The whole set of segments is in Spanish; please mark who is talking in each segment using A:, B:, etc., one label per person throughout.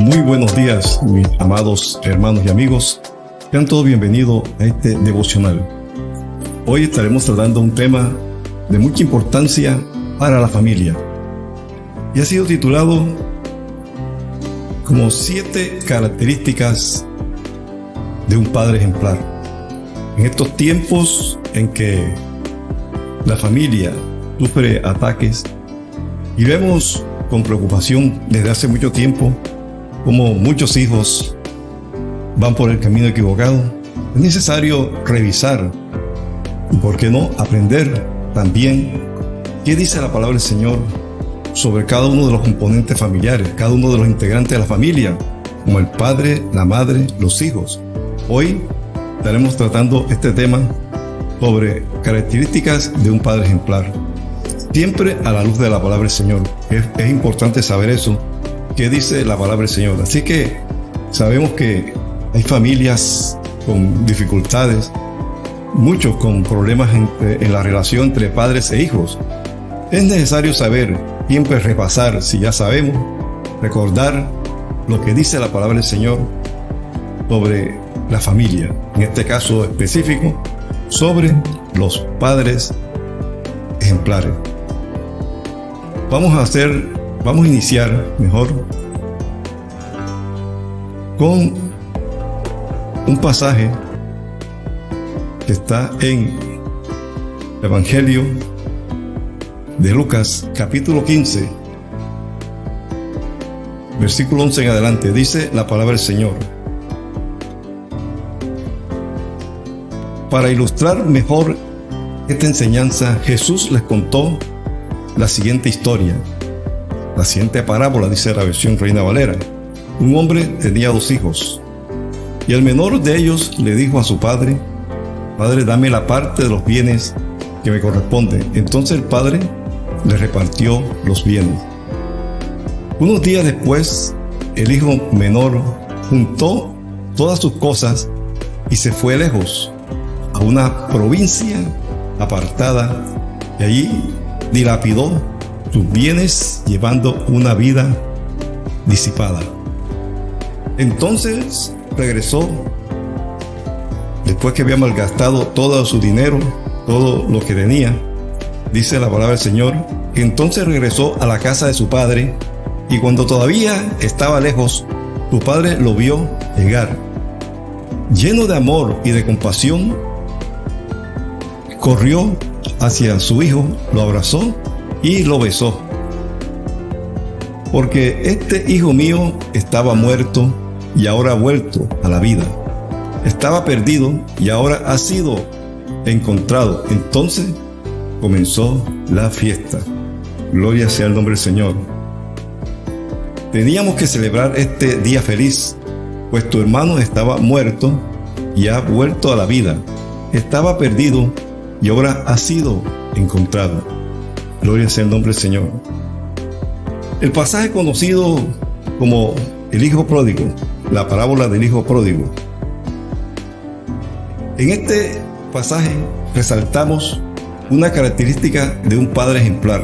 A: Muy buenos días, mis amados hermanos y amigos. Sean todos bienvenidos a este devocional. Hoy estaremos tratando un tema de mucha importancia para la familia y ha sido titulado como siete características de un padre ejemplar. En estos tiempos en que la familia sufre ataques y vemos con preocupación desde hace mucho tiempo como muchos hijos van por el camino equivocado, es necesario revisar y, por qué no, aprender también qué dice la palabra del Señor sobre cada uno de los componentes familiares, cada uno de los integrantes de la familia, como el padre, la madre, los hijos. Hoy estaremos tratando este tema sobre características de un padre ejemplar. Siempre a la luz de la palabra del Señor. Es, es importante saber eso qué dice la palabra del Señor. Así que sabemos que hay familias con dificultades, muchos con problemas en la relación entre padres e hijos. Es necesario saber, siempre repasar, si ya sabemos, recordar lo que dice la palabra del Señor sobre la familia, en este caso específico, sobre los padres ejemplares. Vamos a hacer Vamos a iniciar mejor con un pasaje que está en el Evangelio de Lucas capítulo 15 versículo 11 en adelante. Dice la palabra del Señor. Para ilustrar mejor esta enseñanza Jesús les contó la siguiente historia la siguiente parábola dice la versión Reina Valera. Un hombre tenía dos hijos, y el menor de ellos le dijo a su padre, Padre, dame la parte de los bienes que me corresponde. Entonces el padre le repartió los bienes. Unos días después, el hijo menor juntó todas sus cosas y se fue lejos, a una provincia apartada, y allí dilapidó tus bienes llevando una vida disipada. Entonces regresó, después que había malgastado todo su dinero, todo lo que tenía, dice la palabra del Señor, entonces regresó a la casa de su padre y cuando todavía estaba lejos, su padre lo vio llegar. Lleno de amor y de compasión, corrió hacia su hijo, lo abrazó y lo besó. Porque este hijo mío estaba muerto y ahora ha vuelto a la vida. Estaba perdido y ahora ha sido encontrado. Entonces comenzó la fiesta. Gloria sea el nombre del Señor. Teníamos que celebrar este día feliz, pues tu hermano estaba muerto y ha vuelto a la vida. Estaba perdido y ahora ha sido encontrado. Gloria sea el nombre del Señor. El pasaje conocido como el Hijo Pródigo, la parábola del Hijo Pródigo. En este pasaje resaltamos una característica de un padre ejemplar.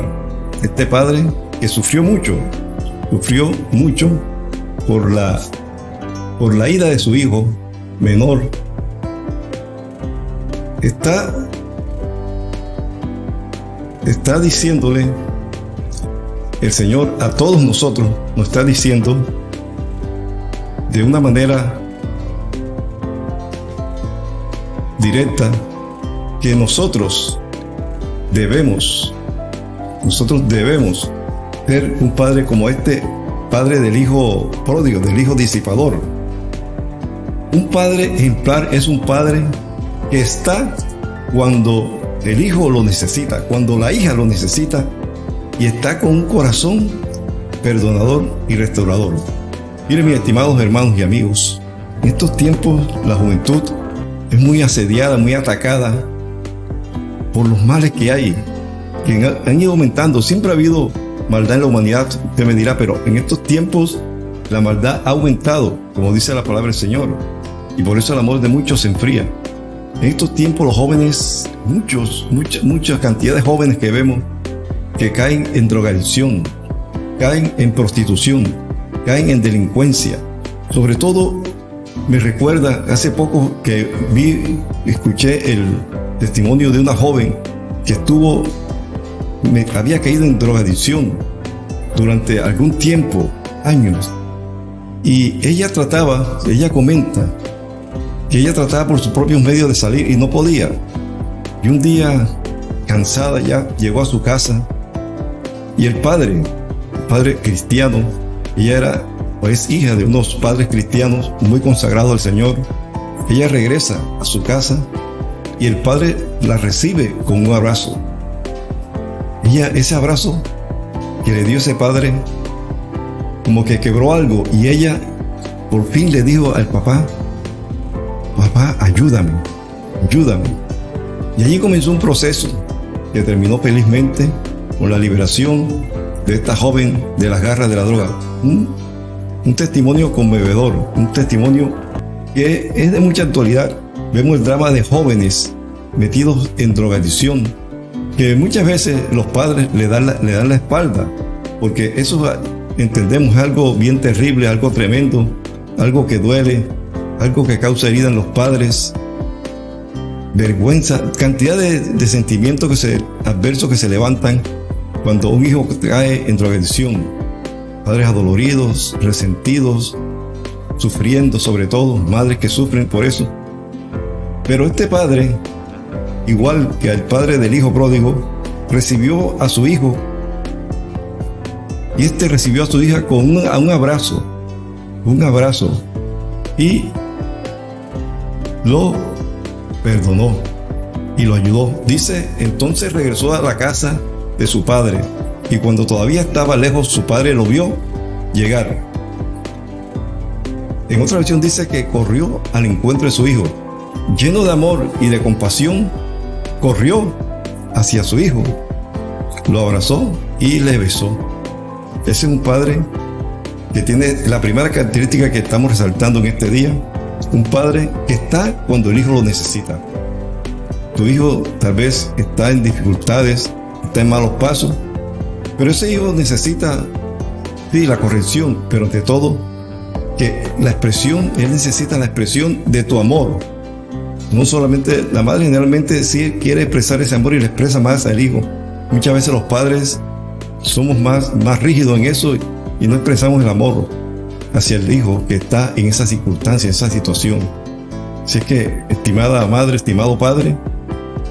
A: Este padre que sufrió mucho, sufrió mucho por la, por la ida de su hijo menor. Está está diciéndole, el Señor a todos nosotros nos está diciendo de una manera directa que nosotros debemos, nosotros debemos ser un padre como este padre del hijo pródigo, del hijo disipador. Un padre ejemplar es un padre que está cuando el hijo lo necesita, cuando la hija lo necesita y está con un corazón perdonador y restaurador. Miren mis estimados hermanos y amigos, en estos tiempos la juventud es muy asediada, muy atacada por los males que hay, que han ido aumentando. Siempre ha habido maldad en la humanidad, usted me dirá, pero en estos tiempos la maldad ha aumentado, como dice la palabra del Señor, y por eso el amor de muchos se enfría. En estos tiempos los jóvenes, muchos, mucha, mucha cantidad de jóvenes que vemos que caen en drogadicción, caen en prostitución, caen en delincuencia. Sobre todo me recuerda hace poco que vi, escuché el testimonio de una joven que estuvo, me había caído en drogadicción durante algún tiempo, años. Y ella trataba, ella comenta, que ella trataba por sus propios medios de salir y no podía. Y un día, cansada ya, llegó a su casa y el padre, padre cristiano, ella era o es hija de unos padres cristianos muy consagrados al Señor. Ella regresa a su casa y el padre la recibe con un abrazo. Ella, ese abrazo que le dio ese padre, como que quebró algo y ella por fin le dijo al papá, papá, ayúdame, ayúdame. Y allí comenzó un proceso que terminó felizmente con la liberación de esta joven de las garras de la droga. Un, un testimonio conmovedor, un testimonio que es de mucha actualidad. Vemos el drama de jóvenes metidos en drogadicción, que muchas veces los padres le dan la, le dan la espalda, porque eso entendemos algo bien terrible, algo tremendo, algo que duele, algo que causa herida en los padres, vergüenza, cantidad de, sentimientos que se, adversos que se levantan cuando un hijo cae en drogadicción. Padres adoloridos, resentidos, sufriendo sobre todo, madres que sufren por eso. Pero este padre igual que al padre del hijo pródigo, recibió a su hijo y este recibió a su hija con un, un abrazo, un abrazo y lo perdonó y lo ayudó. Dice, entonces regresó a la casa de su padre y cuando todavía estaba lejos su padre lo vio llegar. En otra versión dice que corrió al encuentro de su hijo. Lleno de amor y de compasión, corrió hacia su hijo, lo abrazó y le besó. Ese es un padre que tiene la primera característica que estamos resaltando en este día, un padre que está cuando el hijo lo necesita. Tu hijo tal vez está en dificultades, está en malos pasos, pero ese hijo necesita, sí, la corrección, pero ante todo, que la expresión, él necesita la expresión de tu amor, no solamente, la madre generalmente sí quiere expresar ese amor y le expresa más al hijo. Muchas veces los padres somos más, más rígidos en eso y no expresamos el amor hacia el hijo que está en esa circunstancia, en esa situación. Así es que, estimada madre, estimado padre,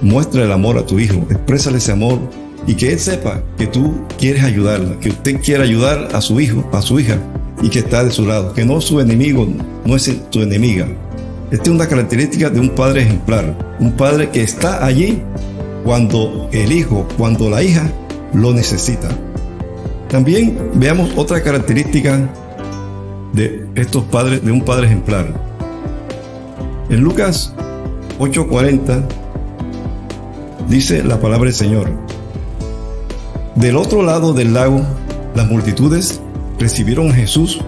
A: muestra el amor a tu hijo, exprésale ese amor y que él sepa que tú quieres ayudarla, que usted quiere ayudar a su hijo, a su hija y que está de su lado, que no su enemigo, no es tu enemiga, esta es una característica de un padre ejemplar, un padre que está allí cuando el hijo, cuando la hija lo necesita. También veamos otra característica de estos padres, de un padre ejemplar. En Lucas 8:40 dice la palabra del Señor. Del otro lado del lago, las multitudes recibieron a Jesús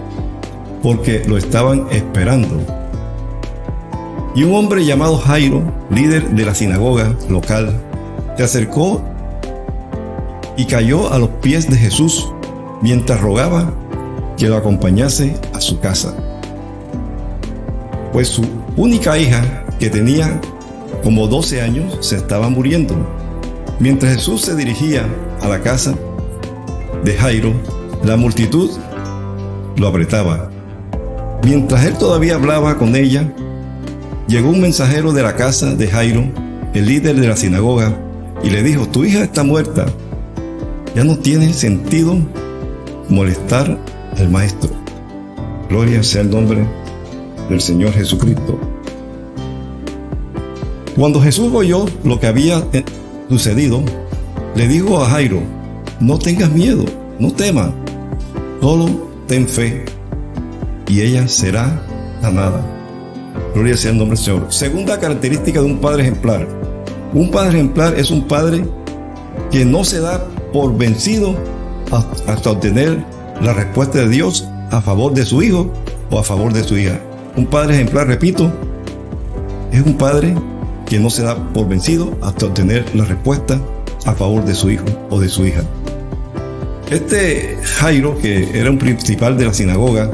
A: porque lo estaban esperando. Y un hombre llamado Jairo, líder de la sinagoga local, se acercó y cayó a los pies de Jesús mientras rogaba que lo acompañase a su casa. Pues su única hija, que tenía como 12 años, se estaba muriendo. Mientras Jesús se dirigía a la casa de Jairo, la multitud lo apretaba. Mientras él todavía hablaba con ella, Llegó un mensajero de la casa de Jairo, el líder de la sinagoga, y le dijo, tu hija está muerta. Ya no tiene sentido molestar al maestro. Gloria sea el nombre del Señor Jesucristo. Cuando Jesús oyó lo que había eh, sucedido, le dijo a Jairo, no tengas miedo, no temas, solo ten fe y ella será sanada. Gloria sea el nombre del Señor. Segunda característica de un padre ejemplar. Un padre ejemplar es un padre que no se da por vencido hasta obtener la respuesta de Dios a favor de su hijo o a favor de su hija. Un padre ejemplar, repito, es un padre que no se da por vencido hasta obtener la respuesta a favor de su hijo o de su hija. Este Jairo, que era un principal de la sinagoga,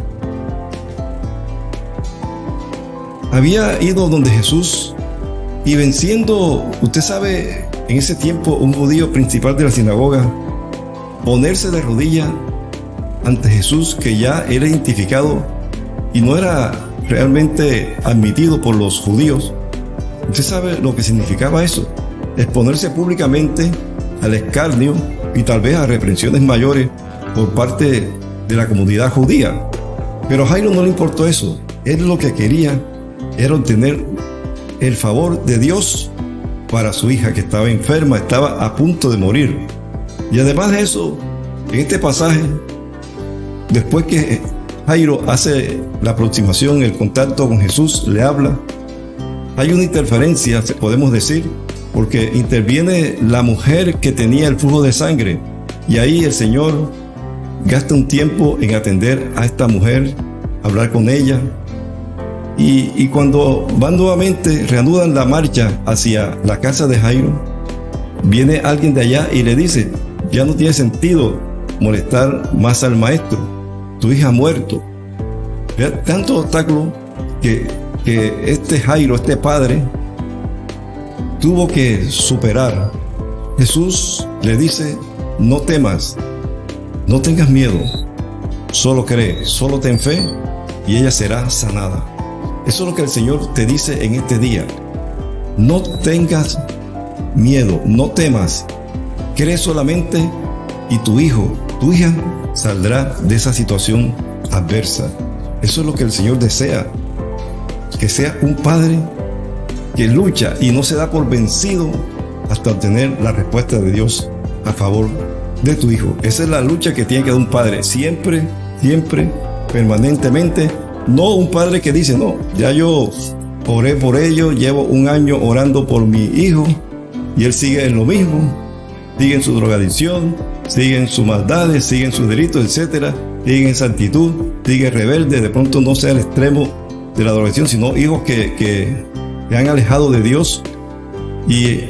A: había ido donde Jesús y venciendo, usted sabe, en ese tiempo un judío principal de la sinagoga, ponerse de rodilla ante Jesús que ya era identificado y no era realmente admitido por los judíos. Usted sabe lo que significaba eso, exponerse públicamente al escarnio y tal vez a reprensiones mayores por parte de la comunidad judía. Pero Jairo no le importó eso. Él lo que quería era obtener el favor de Dios para su hija que estaba enferma, estaba a punto de morir. Y además de eso, en este pasaje, después que Jairo hace la aproximación, el contacto con Jesús, le habla, hay una interferencia, podemos decir, porque interviene la mujer que tenía el flujo de sangre. Y ahí el Señor gasta un tiempo en atender a esta mujer, hablar con ella, y, cuando van nuevamente, reanudan la marcha hacia la casa de Jairo, viene alguien de allá y le dice, ya no tiene sentido molestar más al maestro, tu hija muerto. Tanto obstáculo que, que este Jairo, este padre, tuvo que superar. Jesús le dice, no temas, no tengas miedo, solo cree, solo ten fe y ella será sanada. Eso es lo que el Señor te dice en este día. No tengas miedo, no temas. Cree solamente y tu hijo, tu hija saldrá de esa situación adversa. Eso es lo que el Señor desea. Que sea un padre que lucha y no se da por vencido hasta obtener la respuesta de Dios a favor de tu hijo. Esa es la lucha que tiene que dar un padre. Siempre, siempre, permanentemente no un padre que dice, no, ya yo oré por ello, llevo un año orando por mi hijo y él sigue en lo mismo, sigue en su drogadicción, sigue en sus maldades, sigue en sus delitos, etcétera, sigue en actitud, sigue rebelde, de pronto no sea el extremo de la drogadicción, sino hijos que, que, han alejado de Dios y,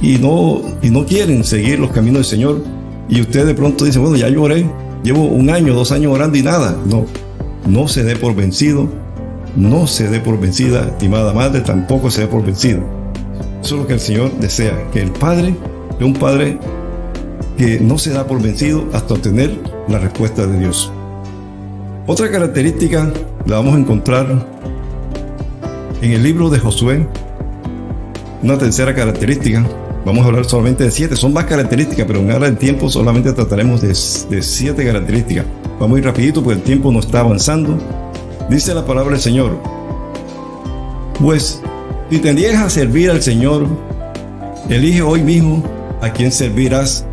A: y, no, y no quieren seguir los caminos del Señor. Y usted de pronto dice, bueno, ya lloré, llevo un año, dos años orando y nada. No, no se dé por vencido, no se dé por vencida, estimada madre, tampoco se dé por vencido. Eso es lo que el Señor desea, que el Padre es un Padre que no se da por vencido hasta obtener la respuesta de Dios. Otra característica la vamos a encontrar en el libro de Josué. Una tercera característica, vamos a hablar solamente de siete, son más características, pero en ahora del tiempo solamente trataremos de, siete características. Va muy rapidito porque el tiempo no está avanzando. Dice la palabra del Señor. Pues, si te niegas a servir al Señor, elige hoy mismo a quién servirás.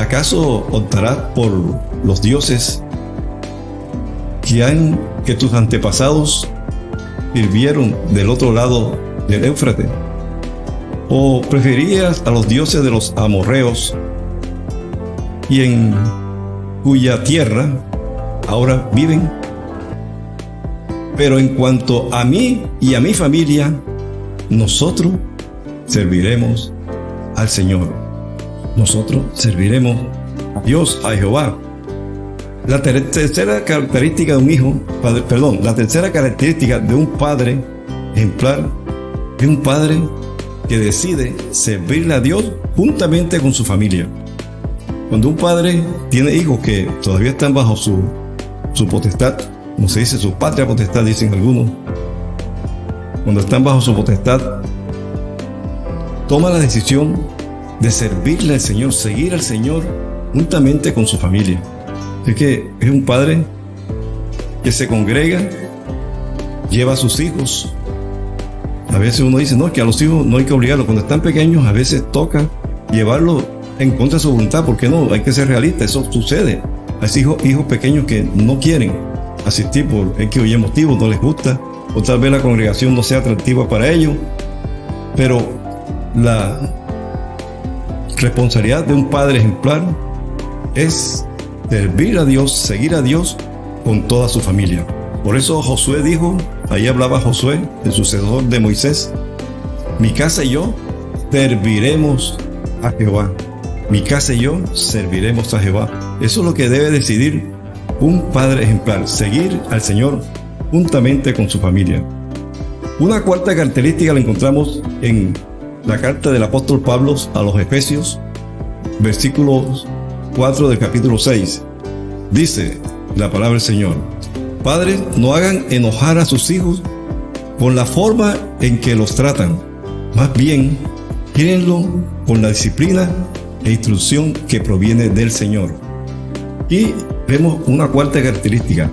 A: ¿Acaso optarás por los dioses que, han, que tus antepasados sirvieron del otro lado del Éufrates? ¿O preferías a los dioses de los amorreos y en cuya tierra ahora viven. Pero en cuanto a mí y a mi familia, nosotros serviremos al Señor. Nosotros serviremos a Dios, a Jehová. La tercera característica de un hijo, perdón, la tercera característica de un padre ejemplar es un padre que decide servirle a Dios juntamente con su familia. Cuando un padre tiene hijos que todavía están bajo su, su potestad, como se dice, su patria potestad, dicen algunos, cuando están bajo su potestad, toma la decisión de servirle al Señor, seguir al Señor juntamente con su familia. Es que es un padre que se congrega, lleva a sus hijos. A veces uno dice, no, que a los hijos no hay que obligarlos. Cuando están pequeños, a veces toca llevarlos en contra de su voluntad, porque no, hay que ser realista, eso sucede. Hay hijos, hijos pequeños que no quieren asistir por X o Y motivo, no les gusta, o tal vez la congregación no sea atractiva para ellos, pero la responsabilidad de un padre ejemplar es servir a Dios, seguir a Dios con toda su familia. Por eso Josué dijo, ahí hablaba Josué, el sucesor de Moisés, mi casa y yo serviremos a Jehová. mi casa y yo serviremos a Jehová. Eso es lo que debe decidir un padre ejemplar, seguir al Señor juntamente con su familia. Una cuarta característica la encontramos en la carta del apóstol Pablo a los Efesios, versículo 4 del capítulo 6. Dice la palabra del Señor, Padres, no hagan enojar a sus hijos con la forma en que los tratan. Más bien, quírenlo con la disciplina e instrucción que proviene del Señor. Y vemos una cuarta característica.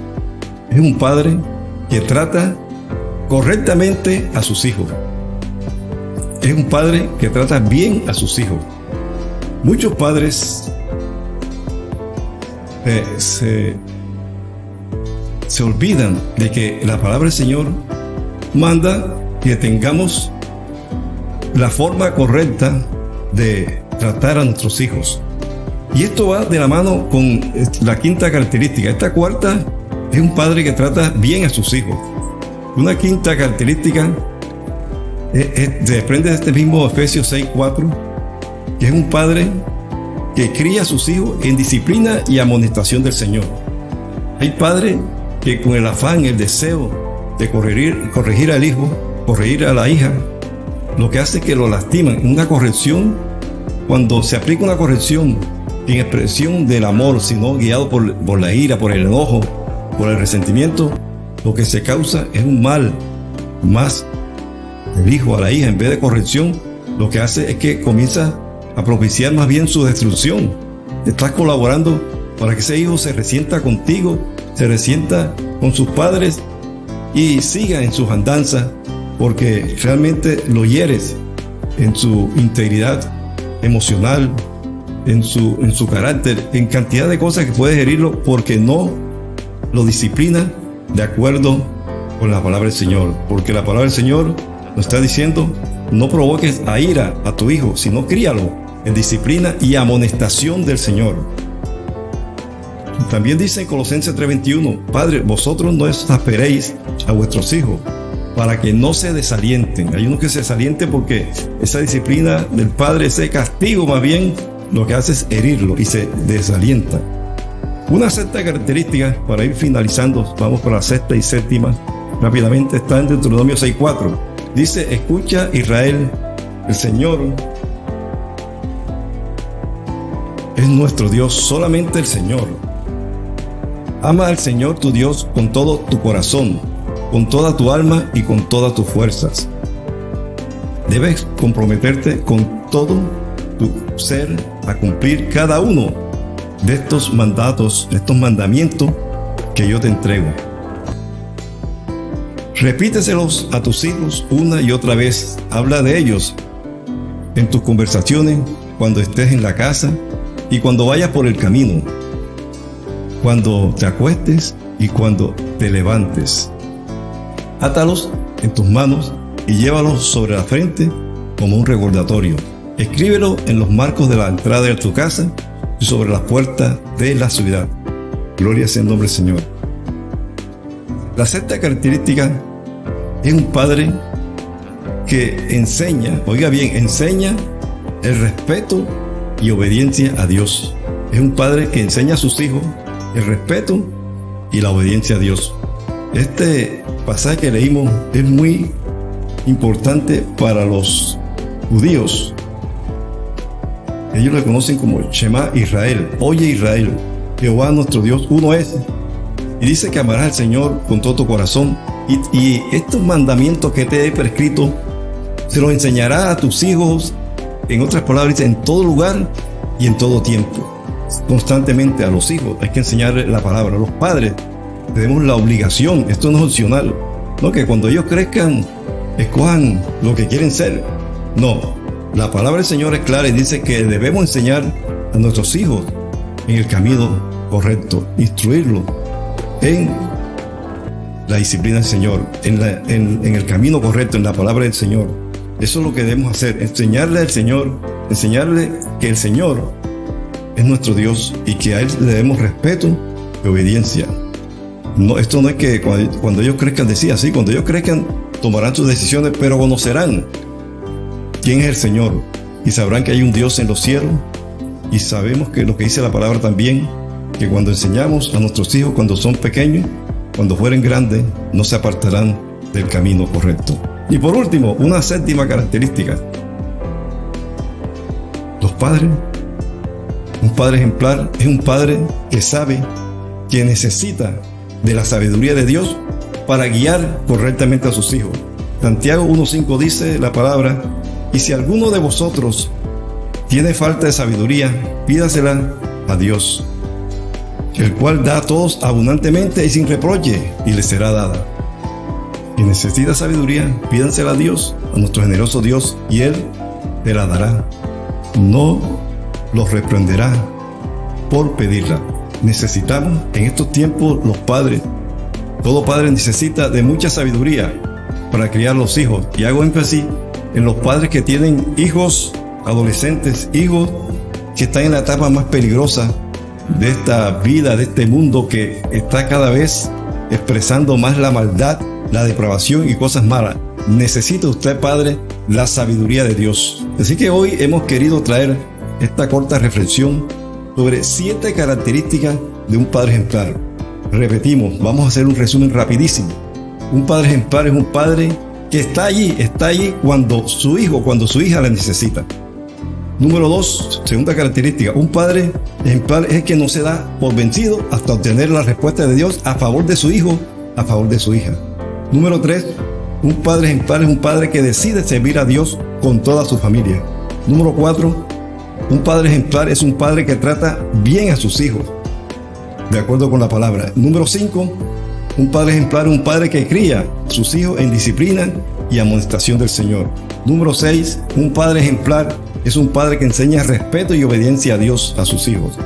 A: Es un padre que trata correctamente a sus hijos. Es un padre que trata bien a sus hijos. Muchos padres eh, se, se olvidan de que la palabra del Señor manda que tengamos la forma correcta de tratar a nuestros hijos. Y esto va de la mano con la quinta característica. Esta cuarta es un padre que trata bien a sus hijos. Una quinta característica desprende de este mismo Efesios 6:4, que es un padre que cría a sus hijos en disciplina y amonestación del Señor. Hay padres que con el afán, el deseo de corregir, corregir al hijo, corregir a la hija, lo que hace es que lo lastiman. Una corrección, cuando se aplica una corrección en expresión del amor, sino guiado por, por la ira, por el enojo, por el resentimiento, lo que se causa es un mal más el hijo a la hija en vez de corrección, lo que hace es que comienza a propiciar más bien su destrucción. Estás colaborando para que ese hijo se resienta contigo, se resienta con sus padres y siga en sus andanzas, porque realmente lo hieres en su integridad emocional, en su, en su carácter, en cantidad de cosas que puedes herirlo porque no lo disciplina de acuerdo con la palabra del Señor. Porque la palabra del Señor nos está diciendo, no provoques a ira a tu hijo, sino críalo en disciplina y amonestación del Señor. También dice en Colosenses 3:21, Padre, vosotros no exasperéis a vuestros hijos para que no se desalienten. Hay unos que se desalienten porque esa disciplina del Padre, ese castigo más bien, lo que hace es herirlo y se desalienta. Una sexta característica, para ir finalizando, vamos por la sexta y séptima, rápidamente está en Deuteronomio 6.4. Dice, escucha Israel, el Señor es nuestro Dios, solamente el Señor. Ama al Señor tu Dios con todo tu corazón, con toda tu alma y con todas tus fuerzas. Debes comprometerte con todo tu ser a cumplir cada uno de estos mandatos, de estos mandamientos que yo te entrego. Repíteselos a tus hijos una y otra vez. Habla de ellos en tus conversaciones, cuando estés en la casa y cuando vayas por el camino, cuando te acuestes y cuando te levantes. Átalos en tus manos y llévalos sobre la frente como un recordatorio. Escríbelo en los marcos de la entrada de tu casa y sobre las puertas de la ciudad. Gloria sea el nombre del Señor. La sexta característica es un padre que enseña, oiga bien, enseña el respeto y obediencia a Dios. Es un padre que enseña a sus hijos el respeto y la obediencia a Dios. Este pasaje que leímos es muy importante para los judíos ellos le conocen como Shema Israel. Oye Israel, Jehová nuestro Dios, uno es. Y dice que amarás al Señor con todo tu corazón. Y, estos mandamientos que te he prescrito, se los enseñará a tus hijos, en otras palabras, en todo lugar y en todo tiempo. Constantemente a los hijos hay que enseñarles la palabra. Los padres tenemos la obligación, esto no es opcional, no que cuando ellos crezcan, escojan lo que quieren ser. No, la palabra del Señor es clara y dice que debemos enseñar a nuestros hijos en el camino correcto, instruirlos en la disciplina del Señor, en, el camino correcto, en la palabra del Señor. Eso es lo que debemos hacer, enseñarle al Señor, enseñarle que el Señor es nuestro Dios y que a Él le debemos respeto y obediencia. No, esto no es que cuando, cuando ellos crezcan, decía así, cuando ellos crezcan tomarán sus decisiones, pero conocerán quién es el Señor y sabrán que hay un Dios en los cielos y sabemos que lo que dice la palabra también, que cuando enseñamos a nuestros hijos cuando son pequeños, cuando fueren grandes, no se apartarán del camino correcto. Y por último, una séptima característica. Los padres, un padre ejemplar es un padre que sabe que necesita de la sabiduría de Dios para guiar correctamente a sus hijos. Santiago 1.5 dice la palabra, y si alguno de vosotros tiene falta de sabiduría, pídasela a Dios, el cual da a todos abundantemente y sin reproche, y le será dada. Si necesita sabiduría, pídansela a Dios, a nuestro generoso Dios, y Él te la dará. No los reprenderá por pedirla. Necesitamos en estos tiempos los padres. Todo padre necesita de mucha sabiduría para criar los hijos. Y hago énfasis en los padres que tienen hijos adolescentes, hijos que están en la etapa más peligrosa de esta vida, de este mundo que está cada vez expresando más la maldad, la depravación y cosas malas. Necesita usted, Padre, la sabiduría de Dios. Así que hoy hemos querido traer esta corta reflexión sobre siete características de un padre ejemplar. Repetimos, vamos a hacer un resumen rapidísimo. Un padre ejemplar es un padre que está allí, está allí cuando su hijo, cuando su hija la necesita. Número dos, segunda característica, un padre ejemplar es el que no se da por vencido hasta obtener la respuesta de Dios a favor de su hijo, a favor de su hija. Número tres, un padre ejemplar es un padre que decide servir a Dios con toda su familia. Número cuatro, un padre ejemplar es un padre que trata bien a sus hijos, de acuerdo con la palabra. Número cinco, un padre ejemplar es un padre que cría a sus hijos en disciplina y amonestación del Señor. Número seis, un padre ejemplar es un padre que enseña respeto y obediencia a Dios a sus hijos.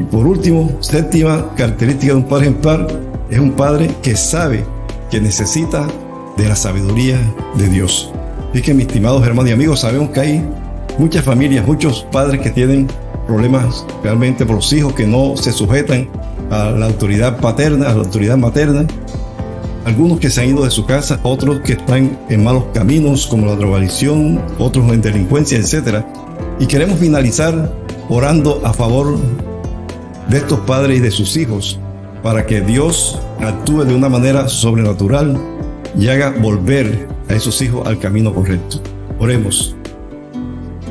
A: Y por último, séptima característica de un padre ejemplar es un padre que sabe que necesita de la sabiduría de Dios. Y que mis estimados hermanos y amigos, sabemos que hay muchas familias, muchos padres que tienen problemas realmente por los hijos que no se sujetan a la autoridad paterna, a la autoridad materna. Algunos que se han ido de su casa, otros que están en malos caminos como la drogadicción, otros en delincuencia, etc. Y queremos finalizar orando a favor de estos padres y de sus hijos para que Dios actúe de una manera sobrenatural y haga volver a esos hijos al camino correcto. Oremos.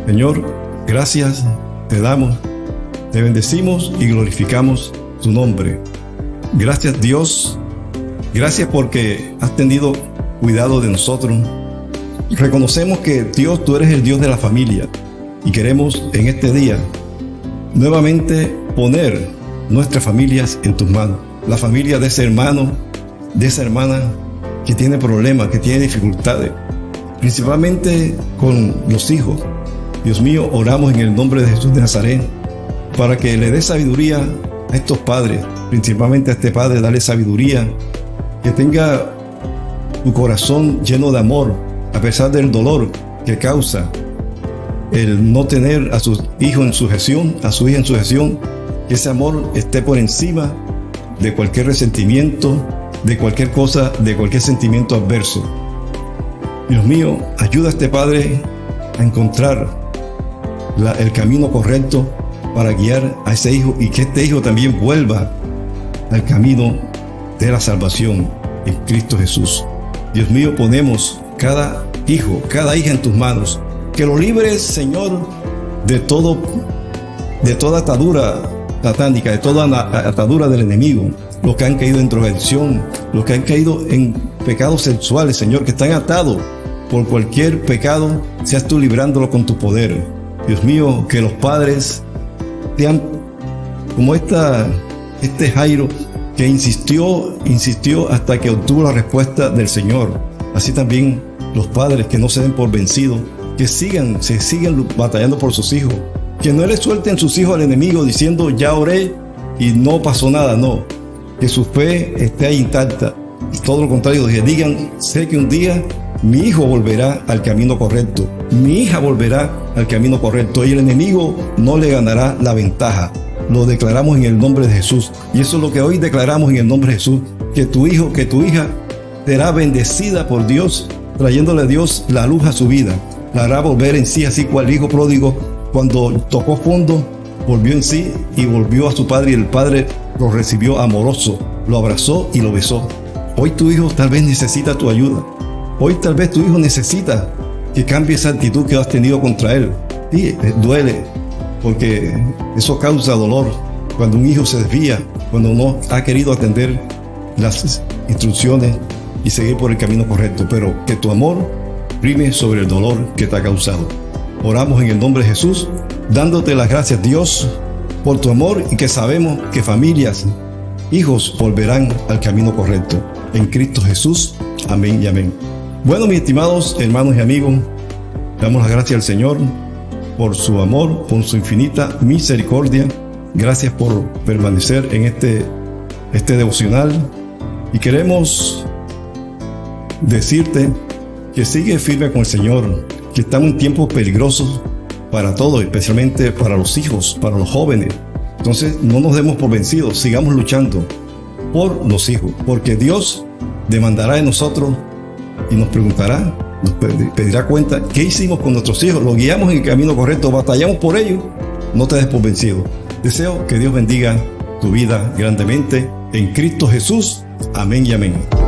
A: Señor, gracias te damos, te bendecimos y glorificamos tu nombre. Gracias Dios, gracias porque has tenido cuidado de nosotros. Reconocemos que Dios, tú eres el Dios de la familia y queremos en este día nuevamente poner nuestras familias en tus manos. La familia de ese hermano, de esa hermana que tiene problemas, que tiene dificultades, principalmente con los hijos. Dios mío, oramos en el nombre de Jesús de Nazaret para que le dé sabiduría a estos padres, principalmente a este padre, dale sabiduría, que tenga tu corazón lleno de amor, a pesar del dolor que causa el no tener a sus hijos en sujeción, a su hija en sujeción, que ese amor esté por encima de cualquier resentimiento, de cualquier cosa, de cualquier sentimiento adverso. Dios mío, ayuda a este Padre a encontrar el camino correcto para guiar a ese hijo y que este hijo también vuelva al camino de la salvación en Cristo Jesús. Dios mío, ponemos cada hijo, cada hija en tus manos. Que lo libres, Señor, de todo, de toda atadura satánica, de toda atadura del enemigo. Los que han caído en drogadicción, los que han caído en pecados sexuales, Señor, que están atados por cualquier pecado, seas tú librándolo con tu poder. Dios mío, que los padres sean como esta, este Jairo que insistió, insistió hasta que obtuvo la respuesta del Señor. Así también los padres que no se den por vencidos, que sigan, se sigan batallando por sus hijos, que no le suelten sus hijos al enemigo diciendo ya oré y no pasó nada, no. Que su fe esté intacta. Y todo lo contrario, que digan, sé que un día mi hijo volverá al camino correcto, mi hija volverá al camino correcto y el enemigo no le ganará la ventaja. Lo declaramos en el nombre de Jesús. Y eso es lo que hoy declaramos en el nombre de Jesús. Que tu hijo, que tu hija será bendecida por Dios, trayéndole a Dios la luz a su vida. La hará volver en sí, así cual hijo pródigo, cuando tocó fondo, volvió en sí y volvió a su padre y el padre lo recibió amoroso, lo abrazó y lo besó. Hoy tu hijo tal vez necesita tu ayuda. Hoy tal vez tu hijo necesita que cambie esa actitud que has tenido contra él. Sí, eh, duele, porque eso causa dolor. Cuando un hijo se desvía, cuando no ha querido atender las instrucciones y seguir por el camino correcto, pero que tu amor prime sobre el dolor que te ha causado. Oramos en el nombre de Jesús, dándote las gracias Dios por tu amor y que sabemos que familias, hijos volverán al camino correcto. En Cristo Jesús. Amén y amén. Bueno, mis estimados hermanos y amigos, damos las gracias al Señor por su amor, por su infinita misericordia. Gracias por permanecer en este, este devocional. Y queremos decirte que sigue firme con el Señor, que estamos en tiempos peligrosos para todos, especialmente para los hijos, para los jóvenes. Entonces no nos demos por vencidos, sigamos luchando por los hijos, porque Dios demandará de nosotros y nos preguntará, pedirá cuenta qué hicimos con nuestros hijos, los guiamos en el camino correcto, batallamos por ellos, no te des por vencido. Deseo que Dios bendiga tu vida grandemente en Cristo Jesús. Amén y amén.